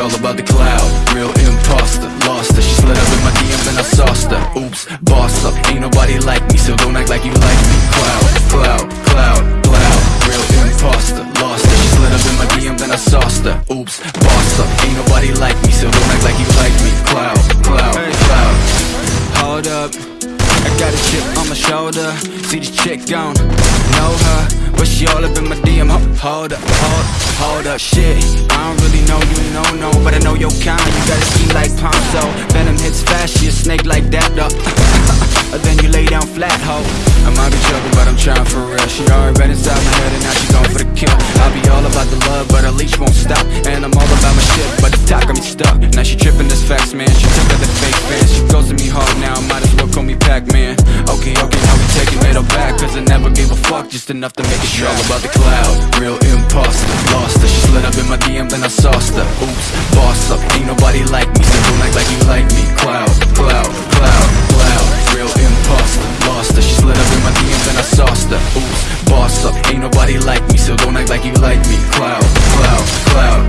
all about the cloud, real imposter Lost her, she slid up in my DM and I sauced her. Oops, boss up, ain't nobody like me So don't act like you like me. Cloud, cloud, cloud, cloud. Real imposter, lost her. She slid up in my DM then I sauced her. Oops, boss up, ain't nobody like me So don't act like you like me. Cloud, cloud, cloud. Hold up, I got a chip on my shoulder. See this chick gone, know her But she all up in my DM, hold up, hold, hold up. Shit, I don't though Then you lay down flat, ho. I might be joking, but I'm trying for real. She already been inside my head and now she going for the kill. I'll be all about the love, but her leash won't stop. And I'm all about my shit, but the talk got me stuck. Now she tripping this facts, man. She took other fake fans She goes to me hard now, I might as well call me Pac-Man. Okay, okay, now we taking it all back Cause I never gave a fuck, just enough to make it She all about the cloud, real imposter Lost the she Up, ain't nobody like me So don't act like you like me. Cloud, cloud, cloud.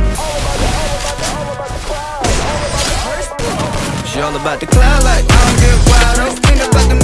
She all about the cloud like I don't get wild, oh Ain't about the